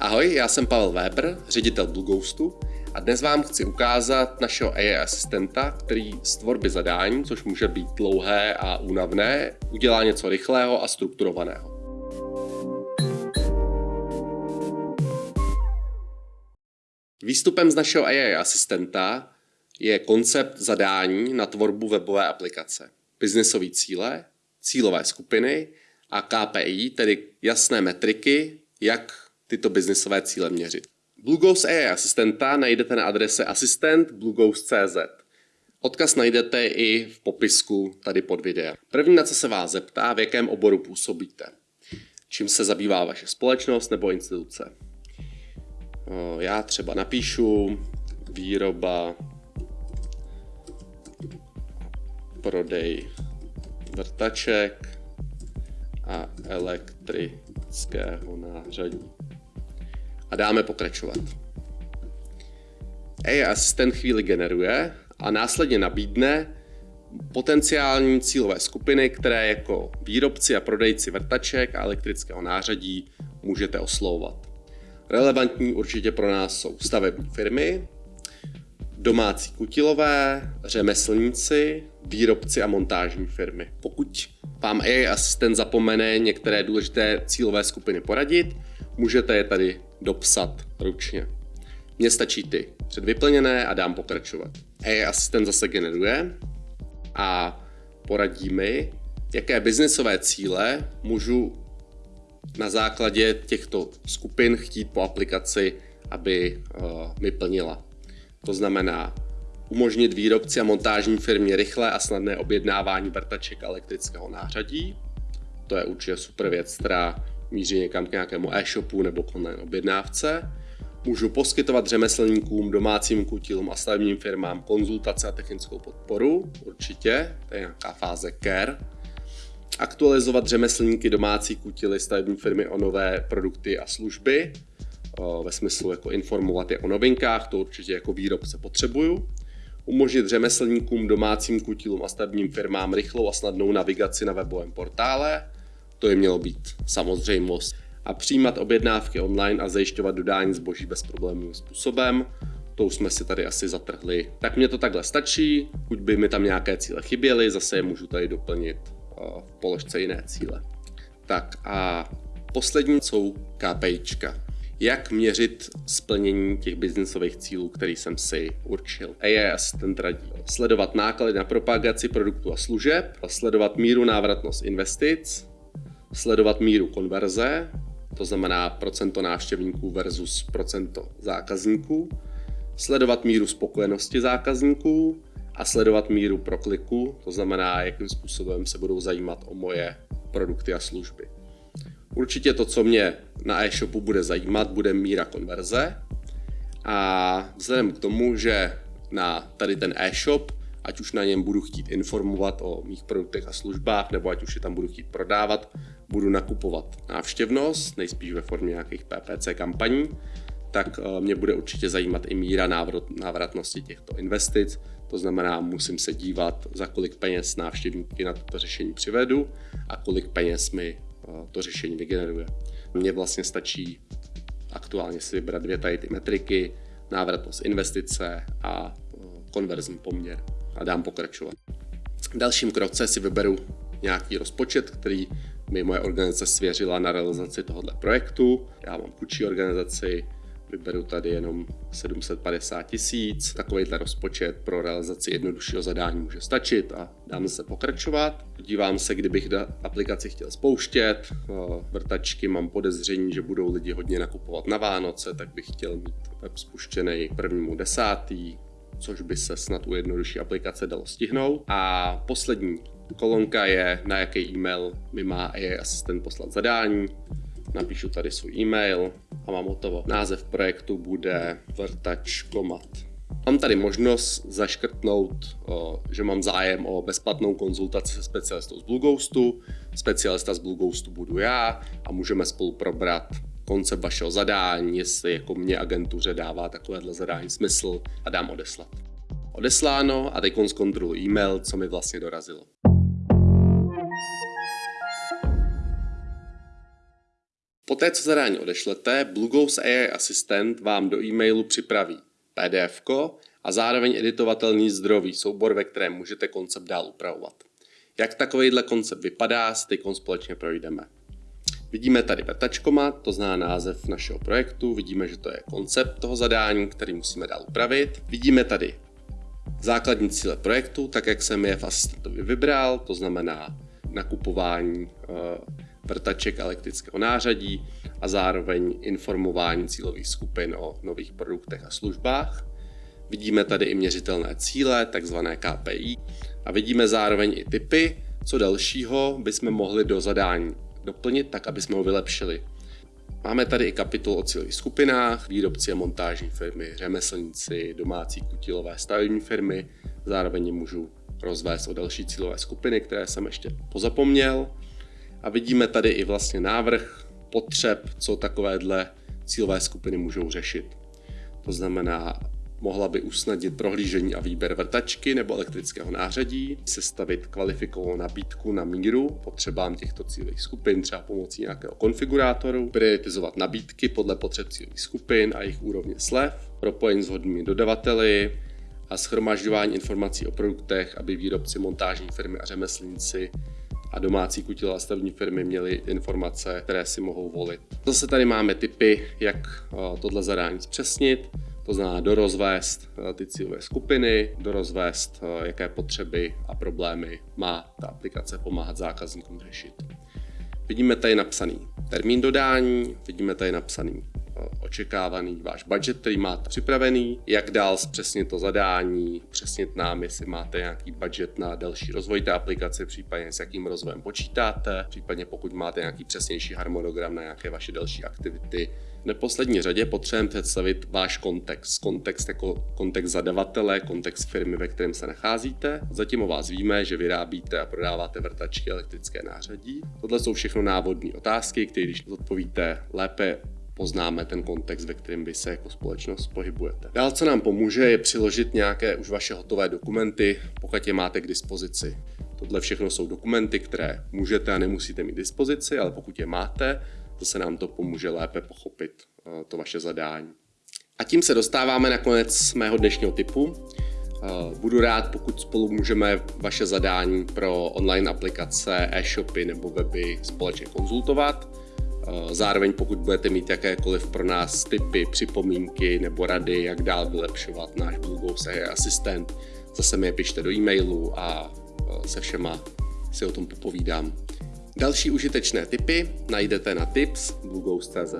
Ahoj, já jsem Pavel Weber, ředitel Blueghostu a dnes vám chci ukázat našeho AI asistenta, který z tvorby zadání, což může být dlouhé a únavné, udělá něco rychlého a strukturovaného. Výstupem z našeho AI asistenta je koncept zadání na tvorbu webové aplikace, biznesové cíle, cílové skupiny a KPI, tedy jasné metriky, jak tyto biznisové cíle měřit. BlueGhost AI asistenta najdete na adrese assistant.blueghost.cz. Odkaz najdete i v popisku tady pod videem. První, na co se vás zeptá, v jakém oboru působíte. Čím se zabývá vaše společnost nebo instituce. Já třeba napíšu výroba, prodej vrtaček a elektrického nářadí a dáme pokračovat. AI asistent chvíli generuje a následně nabídne potenciální cílové skupiny, které jako výrobci a prodejci vrtaček a elektrického nářadí můžete oslovovat. Relevantní určitě pro nás jsou stavební firmy, domácí kutilové, řemeslníci, výrobci a montážní firmy. Pokud vám AI asistent zapomene některé důležité cílové skupiny poradit, můžete je tady dopsat ručně. Mně stačí ty předvyplněné a dám pokračovat. AI asistent zase generuje a poradí mi, jaké biznesové cíle můžu na základě těchto skupin chtít po aplikaci, aby uh, mi plnila. To znamená umožnit výrobci a montážní firmě rychlé a snadné objednávání vrtaček elektrického nářadí. To je určitě super věc, která míří někam k nějakému e-shopu nebo k online objednávce. Můžu poskytovat řemeslníkům, domácím kutilům a stavebním firmám konzultace a technickou podporu, určitě, to je nějaká fáze care. Aktualizovat řemeslníky, domácí kutily, stavební firmy o nové produkty a služby, ve smyslu jako informovat je o novinkách, to určitě jako výrobce potřebuju. Umožnit řemeslníkům, domácím kutilům a stavebním firmám rychlou a snadnou navigaci na webovém portále, to je mělo být samozřejmost. A přijímat objednávky online a zajišťovat dodání zboží bezproblémovým způsobem, to už jsme si tady asi zatrhli. Tak mě to takhle stačí, buď by mi tam nějaké cíle chyběly, zase je můžu tady doplnit v položce jiné cíle. Tak a poslední jsou KPIčka. Jak měřit splnění těch biznisových cílů, který jsem si určil? AI Assistant radí sledovat náklady na propagaci produktů a služeb, sledovat míru návratnost investic, sledovat míru konverze, to znamená procento návštěvníků versus procento zákazníků, sledovat míru spokojenosti zákazníků a sledovat míru prokliku, to znamená, jakým způsobem se budou zajímat o moje produkty a služby. Určitě to, co mě na e-shopu bude zajímat, bude míra konverze a vzhledem k tomu, že na tady ten e-shop ať už na něm budu chtít informovat o mých produktech a službách, nebo ať už je tam budu chtít prodávat, budu nakupovat návštěvnost, nejspíš ve formě nějakých PPC kampaní, tak eh, mě bude určitě zajímat i míra návratnosti těchto investic. To znamená, musím se dívat, za kolik peněz návštěvníky na toto řešení přivedu a kolik peněz mi eh, to řešení vygeneruje. Mně vlastně stačí aktuálně si vybrat dvě tady ty metriky, návratnost investice a eh, konverzní poměr a dám pokračovat. V dalším kroce si vyberu nějaký rozpočet, který mi moje organizace svěřila na realizaci tohoto projektu. Já mám kučí organizaci, vyberu tady jenom 750 tisíc. Takovýhle rozpočet pro realizaci jednoduššího zadání může stačit a dám se pokračovat. Dívám se, kdybych aplikaci chtěl spouštět. Vrtačky mám podezření, že budou lidi hodně nakupovat na Vánoce, tak bych chtěl mít web spuštěný prvnímu desátý což by se snad u jednodušší aplikace dalo stihnout. A poslední kolonka je, na jaký e-mail mi má AI asistent poslat zadání. Napíšu tady svůj e-mail a mám hotovo. Název projektu bude vrtačkomat. Mám tady možnost zaškrtnout, že mám zájem o bezplatnou konzultaci se specialistou z Blueghostu. Specialista z Blueghostu budu já a můžeme spolu probrat koncept vašeho zadání, jestli jako mě agentuře dává takovéhle zadání smysl a dám odeslat. Odesláno a teď zkontroluji e-mail, co mi vlastně dorazilo. Poté, co zadání odešlete, Ghost AI Assistant vám do e-mailu připraví PDF a zároveň editovatelný zdrojový soubor, ve kterém můžete koncept dál upravovat. Jak takovýhle koncept vypadá, s teď společně projdeme. Vidíme tady vrtačkoma, to zná název našeho projektu, vidíme, že to je koncept toho zadání, který musíme dál upravit. Vidíme tady základní cíle projektu, tak jak jsem je v asistentovi vybral, to znamená nakupování eh, vrtaček elektrického nářadí a zároveň informování cílových skupin o nových produktech a službách. Vidíme tady i měřitelné cíle, takzvané KPI, a vidíme zároveň i typy, co dalšího bychom mohli do zadání doplnit, tak aby jsme ho vylepšili. Máme tady i kapitol o cílových skupinách, výrobci a montážní firmy, řemeslníci, domácí kutilové stavební firmy, zároveň můžu rozvést o další cílové skupiny, které jsem ještě pozapomněl. A vidíme tady i vlastně návrh potřeb, co takovéhle cílové skupiny můžou řešit. To znamená mohla by usnadnit prohlížení a výběr vrtačky nebo elektrického nářadí, sestavit kvalifikovanou nabídku na míru potřebám těchto cílových skupin, třeba pomocí nějakého konfigurátoru, prioritizovat nabídky podle potřeb cílových skupin a jejich úrovně slev, propojení s vhodnými dodavateli a schromažďování informací o produktech, aby výrobci, montážní firmy a řemeslníci a domácí kutilá stavní firmy měly informace, které si mohou volit. Zase tady máme typy, jak eh, tohle zadání zpřesnit. To znamená dorozvést eh, ty cílové skupiny, dorozvést, eh, jaké potřeby a problémy má ta aplikace pomáhat zákazníkům řešit. Vidíme tady napsaný termín dodání, vidíme tady napsaný očekávaný váš budget, který máte připravený, jak dál zpřesnit to zadání, přesnit nám, jestli máte nějaký budget na další rozvoj té aplikace, případně s jakým rozvojem počítáte, případně pokud máte nějaký přesnější harmonogram na nějaké vaše další aktivity, v neposlední řadě potřebujeme představit váš kontext. Kontext jako kontext zadavatele, kontext firmy, ve kterém se nacházíte. Zatím o vás víme, že vyrábíte a prodáváte vrtačky elektrické nářadí. Tohle jsou všechno návodní otázky, které když odpovíte lépe poznáme ten kontext, ve kterém vy se jako společnost pohybujete. Dál, co nám pomůže, je přiložit nějaké už vaše hotové dokumenty, pokud je máte k dispozici. Tohle všechno jsou dokumenty, které můžete a nemusíte mít dispozici, ale pokud je máte, se nám to pomůže lépe pochopit eh, to vaše zadání. A tím se dostáváme na konec mého dnešního typu. Eh, budu rád, pokud spolu můžeme vaše zadání pro online aplikace, e-shopy nebo weby společně konzultovat. Eh, zároveň pokud budete mít jakékoliv pro nás tipy, připomínky nebo rady, jak dál vylepšovat náš Blueghost asistent, zase mi je pište do e-mailu a se všema si o tom popovídám. Další užitečné tipy najdete na tips.blueghost.cz.